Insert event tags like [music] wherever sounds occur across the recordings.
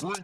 Всем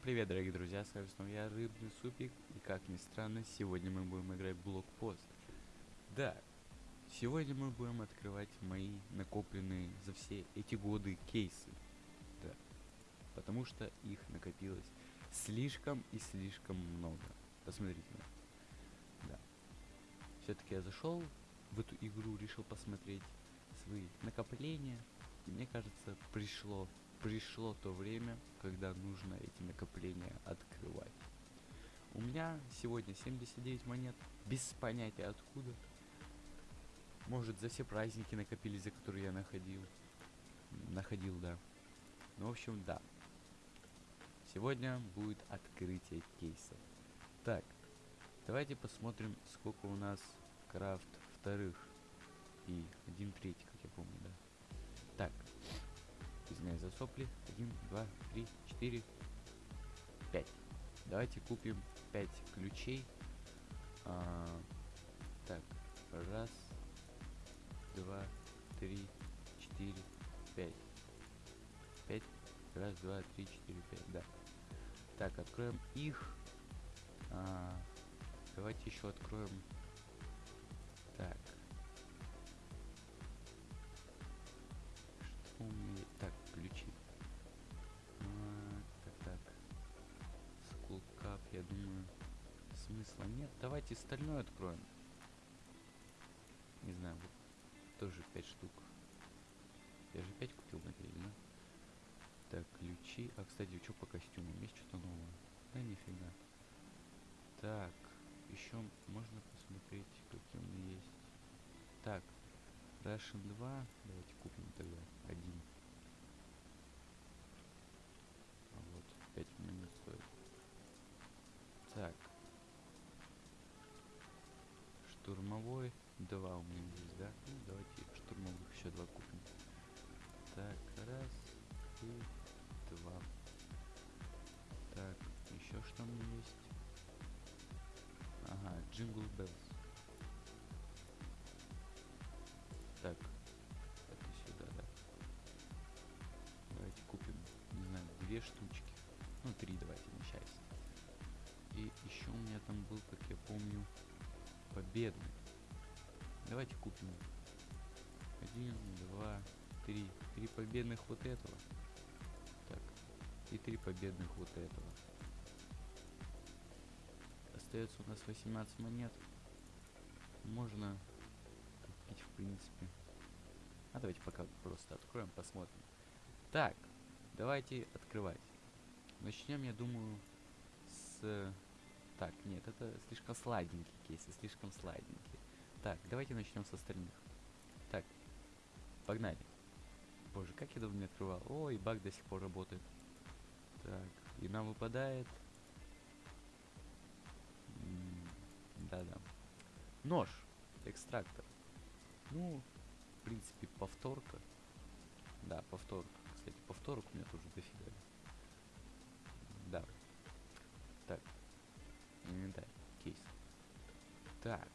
привет, дорогие друзья, с вами снова я, Рыбный Супик, и как ни странно, сегодня мы будем играть блокпост. Да, сегодня мы будем открывать мои накопленные за все эти годы кейсы. Да, потому что их накопилось слишком и слишком много. Посмотрите. Да. Все-таки я зашел в эту игру, решил посмотреть свои накопления, и мне кажется, пришло пришло то время, когда нужно эти накопления открывать. У меня сегодня 79 монет, без понятия откуда. Может за все праздники накопились, за которые я находил. Находил, да. Ну, в общем, да. Сегодня будет открытие кейсов. Так, давайте посмотрим, сколько у нас крафт вторых и один третий, как я помню, да. Так, извиняюсь за сопли. Один, два, три, четыре, пять. Давайте купим пять ключей. А, так, раз, два, три, четыре, пять. Пять. Раз, два, три, четыре, пять, да. Так, откроем их. А, давайте еще откроем. Так. Что у меня? Так, ключи. А, так, так. Skullcap, я думаю, смысла нет. Давайте стальной откроем. Не знаю, вот тоже 5 штук. Я же 5 купил, надеюсь, да? Так, ключи. А, кстати, что по костюмам? Есть что-то новое? Да нифига. Так, еще можно посмотреть, какие у меня есть. Так, Russian 2. Давайте купим тогда один. А вот, 5 минут стоит. Так. Штурмовой 2 у меня есть, да? Ну, давайте штурмовых еще два купим. Беллс. Так, это сюда, да. Давайте купим, не знаю, две штучки. Ну, три давайте на счастье. И еще у меня там был, как я помню, победный. Давайте купим один, два, три. Три победных вот этого. Так. И три победных вот этого. Остается у нас 18 монет. Можно купить, в принципе. А давайте пока просто откроем, посмотрим. Так, давайте открывать. Начнем, я думаю, с... Так, нет, это слишком сладенький кейсы, слишком сладенький. Так, давайте начнем с остальных. Так, погнали. Боже, как я давно не открывал. Ой, баг до сих пор работает. Так, и нам выпадает... Да-да. Нож. Экстрактор. Ну, в принципе, повторка. Да, повторка. Кстати, повторок у меня тоже дофига. Да. Так. Инвентарь. Кейс. Так.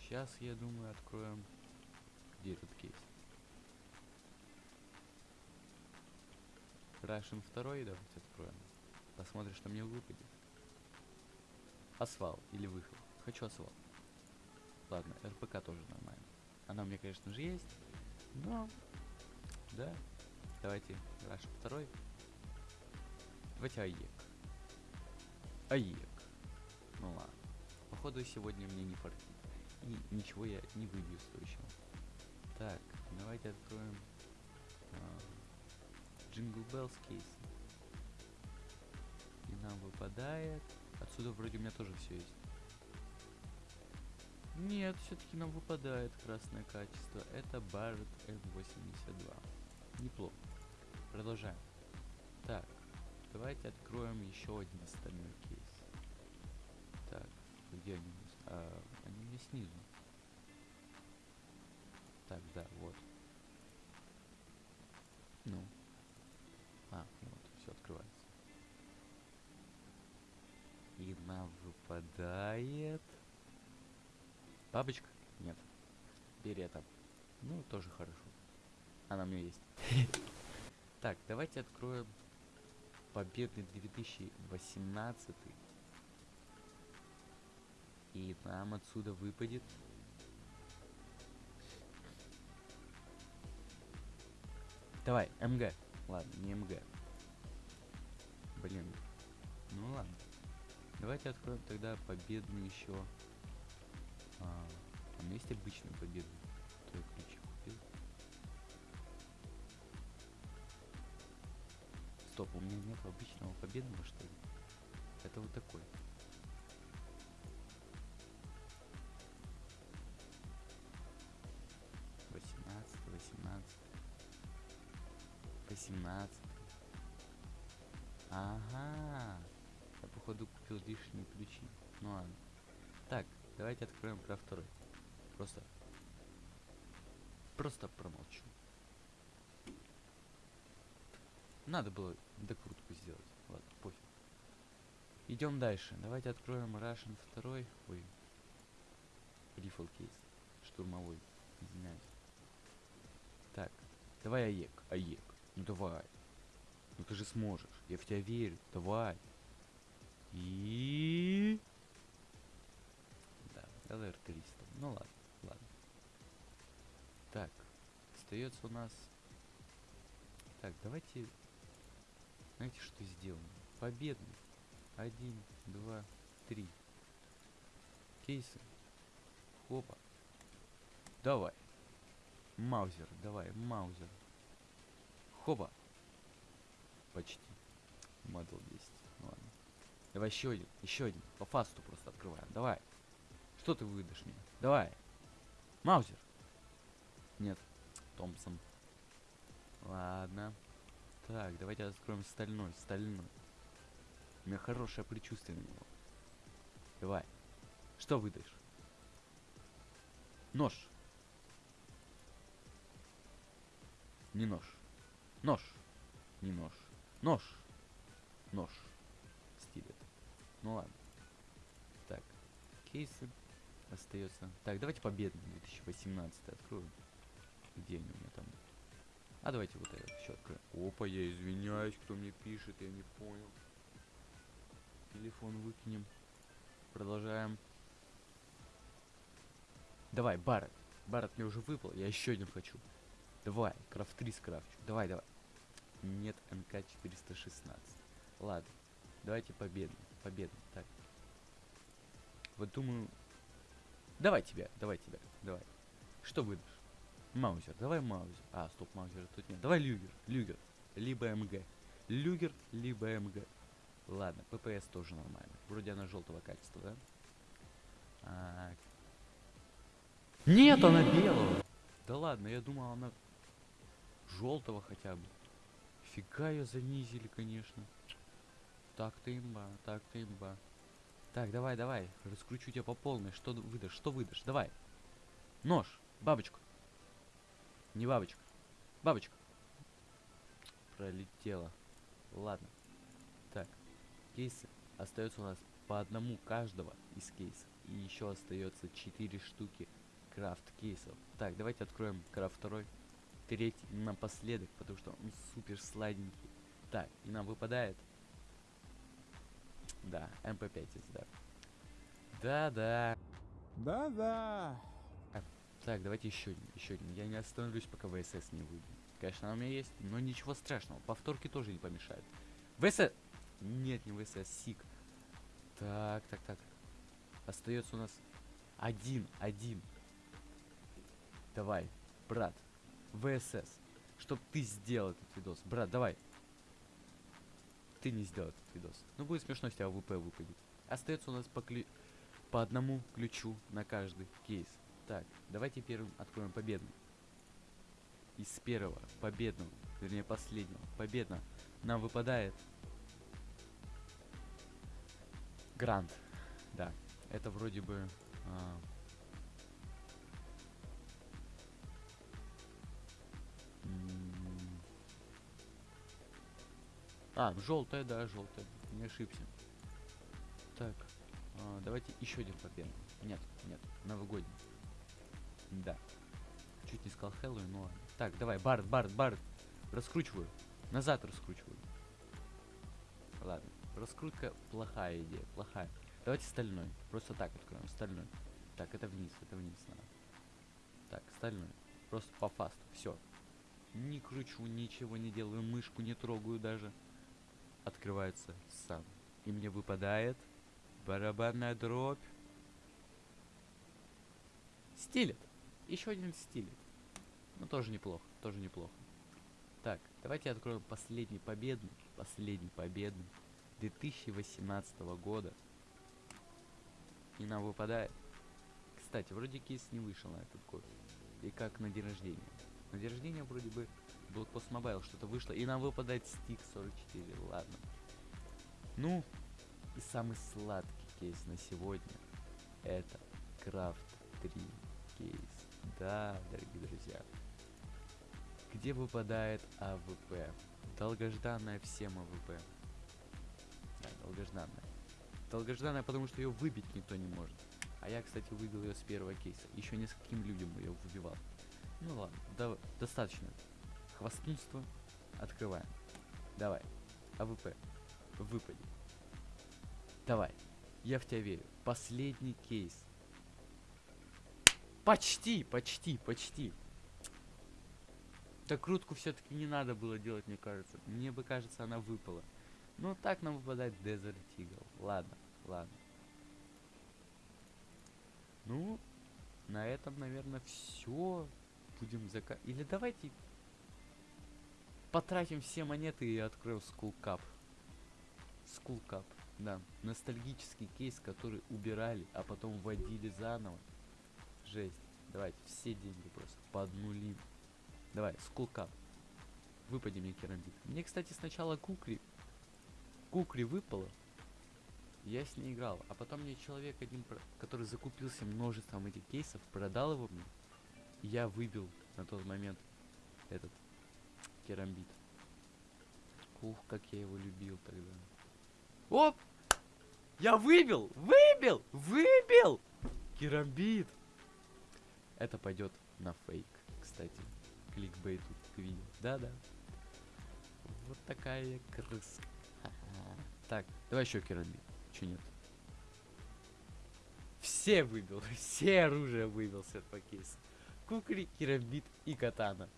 Сейчас, я думаю, откроем... Где этот кейс? Russian 2 давайте откроем. Посмотрим, что мне выпадет. Асфал или выход. Хочу асфал. Ладно, РПК тоже нормально. Она у меня, конечно же, есть. Но... Да. Давайте Russian 2. Давайте АЕК. АЕК. Ну ладно. Походу сегодня мне не фартит. И ничего я не выбью стоящего. Так, давайте откроем Jingle Bells кейс. И нам выпадает. Отсюда вроде у меня тоже все есть. Нет, все-таки нам выпадает красное качество. Это Barrett M82. Неплохо. Продолжаем. Так, давайте откроем еще один остальной кейс. Так, где они? А, они меня снизу. Так, да, вот. Ну. А, вот, все открывается. И нам выпадает... Бабочка? Нет. Берета. Ну, тоже хорошо. Она у меня есть. [laughs] Так, давайте откроем победный 2018. И нам отсюда выпадет... Давай, МГ. Ладно, не МГ. Блин. Ну ладно. Давайте откроем тогда победный еще. А, меня есть обычный победный. Кто я ключи купил? Стоп, у меня нет обычного победного, что ли? Это вот такой. Восемнадцатый, восемнадцатый. Восемнадцатый. Ага. Я походу купил лишние ключи. Ну ладно. Так, давайте откроем про второй. Просто. Просто промолчу. Надо было докрутку сделать. Ладно, пофиг. Идем дальше. Давайте откроем Russian 2. Ой. Рифл кейс. Штурмовой. Извиняюсь. Так. Давай АЕК. АЕК. Ну давай. Ну ты же сможешь. Я в тебя верю. Давай. И... Ну ладно, ладно. Так, остается у нас... Так, давайте... Знаете, что сделаем? Победный. Один, два, три. Кейсы. Хопа. Давай. Маузер, давай, Маузер. Хопа. Почти. Модел 10. Ну ладно. Давай еще один, еще один. По фасту просто открываем. Давай. Что ты выдашь мне? Давай. Маузер. Нет. Томпсон. Ладно. Так, давайте откроем стальной, стальной. У меня хорошее предчувствие на него. Давай. Что выдашь? Нож. Не нож. Нож. Не нож. Нож. Нож. Стиль это. Ну ладно. Так. Кейсы остается. Так, давайте победный 2018 откроем. Где они у меня там? А давайте вот это еще откроем. Опа, я извиняюсь, кто мне пишет, я не понял. Телефон выкинем. Продолжаем. Давай, Барретт. Барретт мне уже выпал, я еще один хочу. Давай, крафт 3 скрафчу. Давай, давай. Нет, НК 416. Ладно, давайте победный. Победный, так. Вот думаю... Давай тебя, давай тебя, давай. Что выдашь? Маузер, давай Маузер. А, стоп, Маузера тут нет. Давай Люгер, Люгер. Либо МГ. Люгер, либо МГ. Ладно, ППС тоже нормально. Вроде она желтого качества, да? А... Нет, она белого. Да ладно, я думал, она желтого хотя бы. Фига ее занизили, конечно. Так-то имба, так-то имба. Так, давай, давай, раскручу тебя по полной. Что выдашь, что выдашь? Давай. Нож, бабочку. Не бабочка. Бабочка. Пролетела. Ладно. Так, кейсы. Остается у нас по одному каждого из кейсов. И еще остается 4 штуки крафт кейсов. Так, давайте откроем крафт второй. Третий напоследок, потому что он супер сладенький. Так, и нам выпадает. Да, MP5 да. Да-да. Да-да. Так, давайте еще один, еще один. Я не остановлюсь, пока ВСС не выйдет. Конечно, она у меня есть, но ничего страшного. Повторки тоже не помешают. ВСС! Нет, не ВСС, SIG. Так, так, так. Остается у нас один, один. Давай, брат. ВСС. Чтоб ты сделал этот видос. Брат, давай. Ты не сделал этот видос. Ну, будет смешно, если AWP выпадет. Остается у нас по, клю... по одному ключу на каждый кейс. Так, давайте первым откроем победный. Из первого победного, вернее последнего, победно нам выпадает Грант. Да, это вроде бы... А, а желтая, да, желтая. Не ошибся. Так. а, давайте еще один победный. Нет, нет, новогодний. Да. Чуть не сказал Хэллоуин, но ладно. Так, давай, Барт, Барт, Барт. Раскручиваю. Назад раскручиваю. Ладно. Раскрутка плохая идея, плохая. Давайте стальной. Просто так откроем. Стальной. Так, это вниз, это вниз надо. Так, стальной. Просто по фасту. Все. Не кручу, ничего не делаю, мышку не трогаю даже. Открывается сам. И мне выпадает барабанная дробь. Стилет. Еще один стилет. Ну, тоже неплохо, тоже неплохо. Так, давайте откроем последний победный, последний победный 2018 года. И нам выпадает. Кстати, вроде кейс не вышел на этот год. И как на день рождения. На день рождения вроде бы Blockpost Mobile что-то вышло. И нам выпадает стик 44. Ладно. Ну, и самый сладкий кейс на сегодня. Это Крафт 3 кейс. Да, дорогие друзья. Где выпадает AWP? Долгожданная всем AWP. Да, долгожданная. Долгожданная, потому что ее выбить никто не может. А я, кстати, выбил ее с первого кейса. Еще нескольким людям ее выбивал. Ну ладно, да, достаточно. Хвастунство. Открываем. Давай. AWP. Выпади. Давай. Я в тебя верю. Последний кейс. Почти, почти, почти. Так крутку все-таки не надо было делать, мне кажется. Мне бы кажется, она выпала. Ну, так нам выпадает Desert Eagle. Ладно, ладно. Ну, на этом, наверное, все. Будем зака... Или давайте потратим все монеты и откроем. Skull Cup, да. Ностальгический кейс, который убирали, а потом вводили заново. Жесть. Давайте все деньги просто поднулим. Давай, Cup. Выпади мне керамбит. Мне, кстати, сначала Кукри... Кукри выпало. Я с ней играл. А потом мне человек один, который закупился множеством этих кейсов, продал его мне. Я выбил на тот момент этот керамбит. Ух, как я его любил тогда. Оп! Я выбил! Выбил! Выбил! Керамбит! Это пойдет на фейк, кстати. Кликбейту к видео. Да-да. Вот такая я крыска. [laughs] Так, давай еще керамбит. Че нет? Все выбил, [laughs] все оружия выбил с этого кейса. Кукри, керамбит и катана.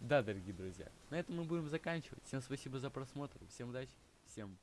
Да, дорогие друзья, на этом мы будем заканчивать. Всем спасибо за просмотр, всем удачи, всем